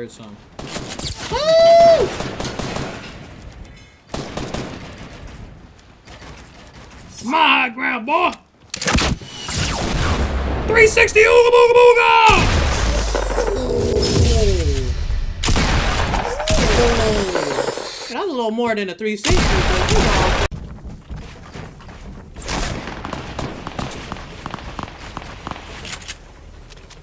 Thought I heard some. My ground, boy! 360 ooga booga booga! That was a little more than a 360, but you know.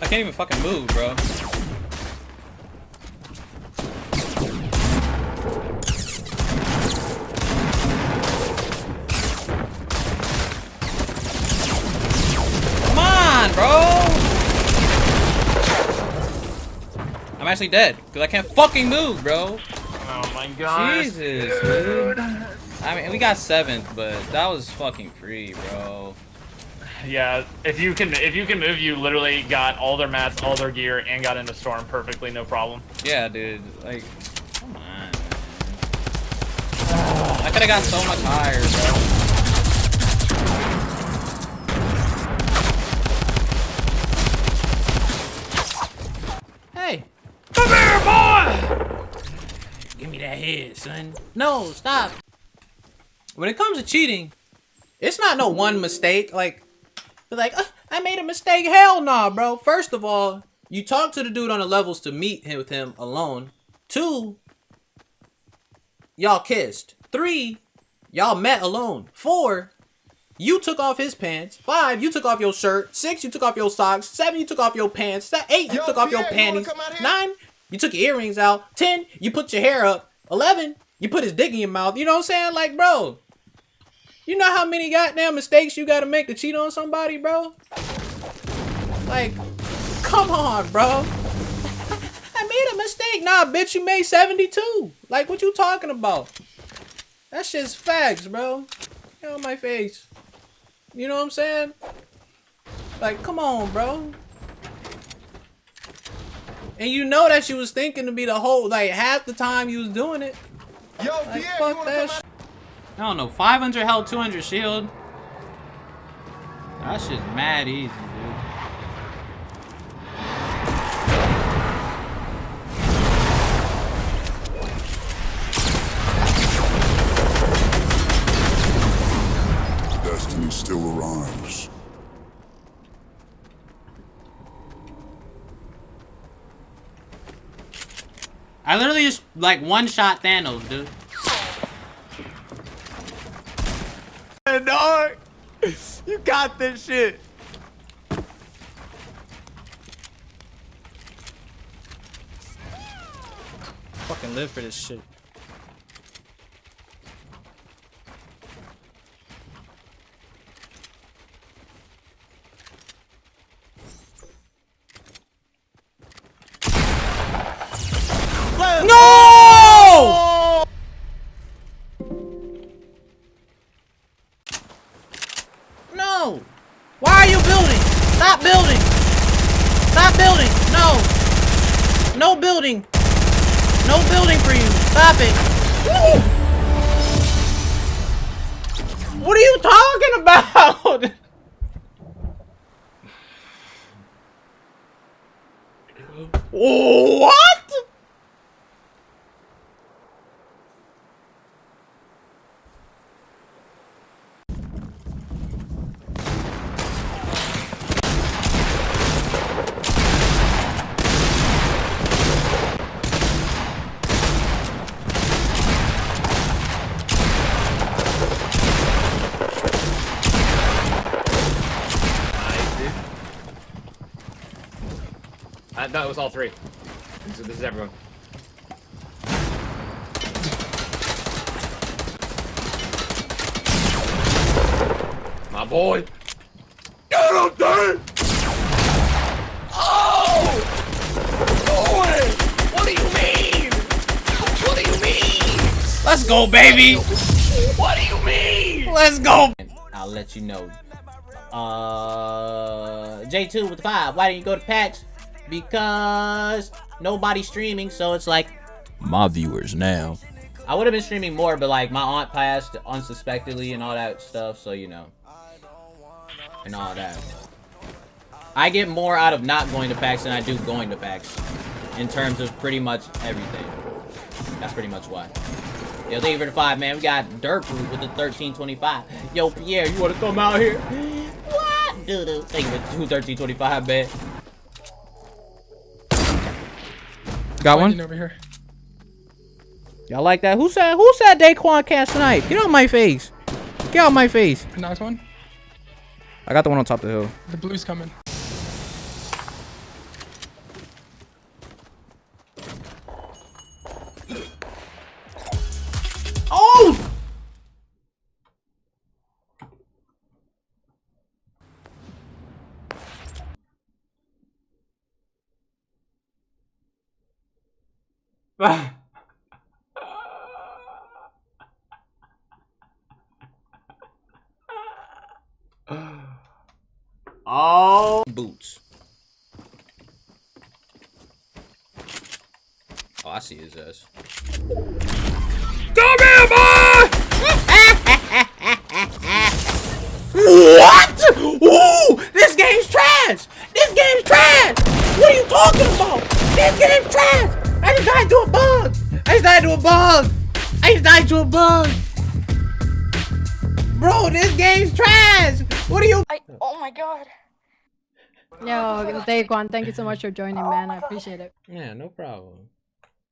I can't even fucking move, bro. Actually dead, because I can't fucking move, bro. Oh my god. Jesus, dude. I mean, we got seventh, but that was fucking free, bro. Yeah, if you can if you can move, you literally got all their mats, all their gear, and got into storm perfectly, no problem. Yeah, dude. Like, come on, man. I could have got so much higher, bro. Come here, boy! Give me that head, son. No, stop. When it comes to cheating, it's not no one mistake. Like, be like, "Uh, I made a mistake. Hell nah, bro. First of all, you talk to the dude on the levels to meet him with him alone. Two, y'all kissed. Three, y'all met alone. Four, you took off his pants. Five, you took off your shirt. Six, you took off your socks. Seven, you took off your pants. Se- Eight, you Yo, took off your Pierre, you wanna panties. come out here? Nine, you took your earrings out. Ten, you put your hair up. Eleven, you put his dick in your mouth. You know what I'm saying? Like, bro, you know how many goddamn mistakes you gotta make to cheat on somebody, bro? Like, come on, bro. I made a mistake. Nah, bitch, you made 72. Like, what you talking about? That shit's facts, bro. Get on my face. You know what I'm saying? Like, come on, bro. And you know that she was thinking to be the whole, like, half the time you was doing it. Yo, Like, Pierre, fuck wanna that come shit. I don't know, 500 health, 200 shield. That shit's mad easy, dude. Destiny still arrives. I literally just, like, one-shot Thanos, dude. dog. You got this shit. Fucking live for this shit. No building for you! Stop it! What are you talking about? what? No, it was all three. This is, this is everyone. My boy. Get him, dude! Oh! Boy! What do you mean? What do you mean? Let's go, baby! What do you mean? Let's go! I'll let you know. Uh, J2 with the five. Why didn't you go to patch? Because nobody's streaming, so it's like my viewers now. I would have been streaming more, but like my aunt passed unsuspectedly and all that stuff, so you know. And all that. I get more out of not going to PAX than I do going to PAX. in terms of pretty much everything. That's pretty much why. Yo, thank you for the five, man. We got Dirt Root with the 1325. Yo, Pierre, you wanna come out here? What? Doo-doo. Thank you for two 1325, man. Got one? over here. Y'all like that? Who said who said Daequan cast tonight? Get out my face. Get out my face. I knocked one. I got the one on top of the hill. The blue's coming. Oh! Oh. Boots. Oh, I see his ass. Come here, boy! what? Ooh, this game's trash! This game's trash! What are you talking about? This game's trash! I just died to a bug! I just died to a bug! I just died to a bug! Bro, this game's trash! What are you- I, oh my god. Yo, Daequan, thank you so much for joining, man. I appreciate it. Yeah, no problem.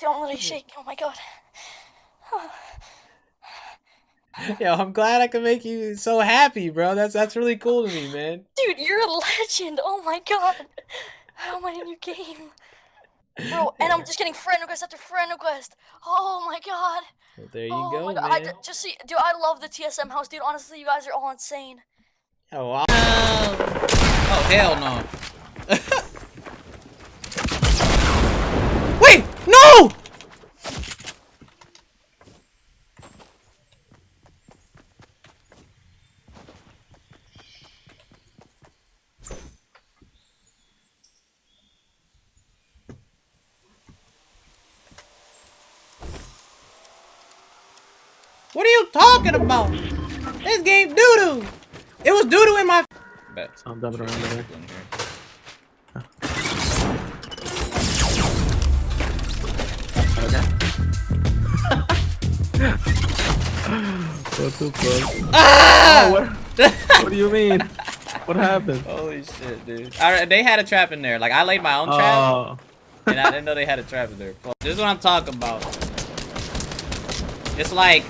Don't let me shake. Oh my god. Yo, I'm glad I could make you so happy, bro. That's that's really cool to me, man. Dude, you're a legend. Oh my god. How am I in a new game? Bro, and I'm just getting friend request after friend request. Oh my god. Well, there you oh go, my god. I man. d- just see, dude, I love the TSM house, dude. Honestly, you guys are all insane. Oh, wow. Oh, hell no. Wait, no! What are you talking about? This game doo-doo. It was doo-doo in my Bet. I'm dubbing around there. In here. What the fuck? Ah! Oh, what, what do you mean? What happened? Holy shit, dude. I, they had a trap in there. Like, I laid my own trap, Oh, and I didn't know they had a trap in there. This is what I'm talking about. It's like,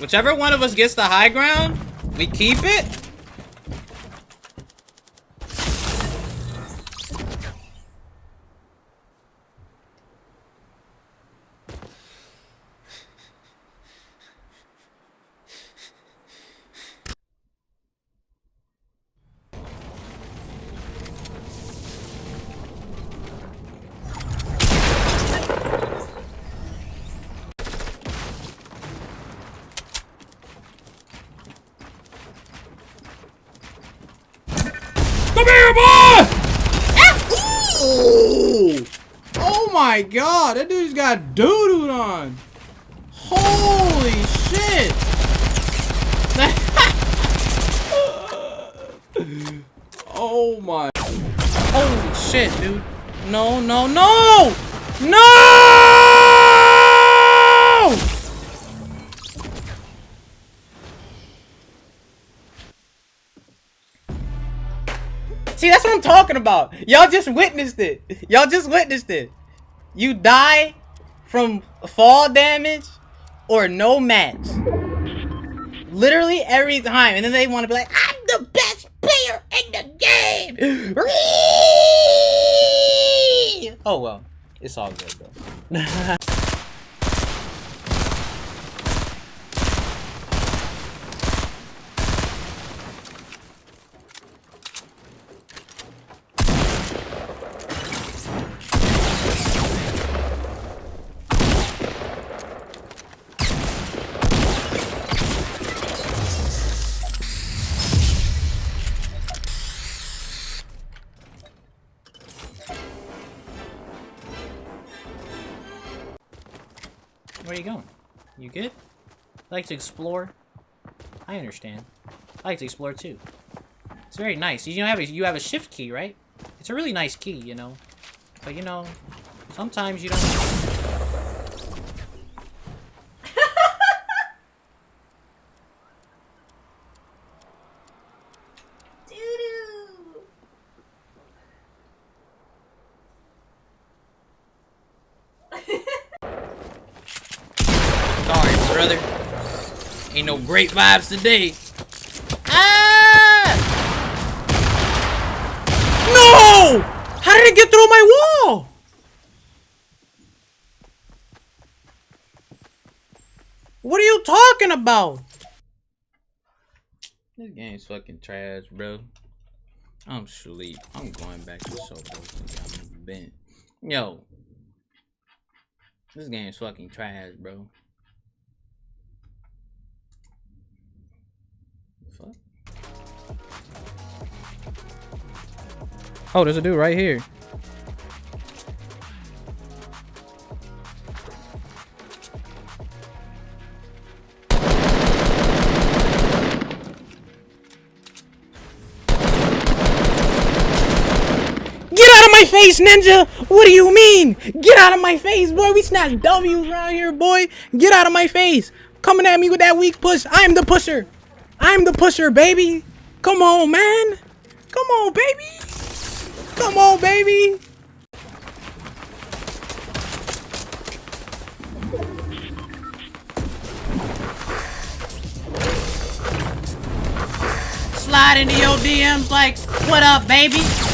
whichever one of us gets the high ground, we keep it. Here, boy! Ooh! Oh my god, that dude's got doo-doo on. Holy shit! oh my. Holy shit, dude. No, no, no! No! See, that's what I'm talking about. Y'all just witnessed it. Y'all just witnessed it. You die from fall damage or no match. Literally every time. And then they want to be like, I'm the best player in the game. oh, well. It's all good, though. Where are you going? You good? like to explore? I understand. I like to explore too. It's very nice. You know, have a, you have a shift key, right? It's a really nice key, you know. But you know, Sometimes you don't. Ain't no great vibes today. Ah! No! How did it get through my wall? What are you talking about? This game's fucking trash, bro. I'm sleep. I'm going back to so I'm bent. Yo. This game's fucking trash, bro. Fuck. Oh, there's a dude right here. Get out of my face, ninja! What do you mean? Get out of my face, boy. We snatch W's around here, boy. Get out of my face. Coming at me with that weak push. I'm the pusher. I'm the pusher, baby. Come on, man. Come on, baby. Come on, baby. Slide into your DMs like, what up, baby?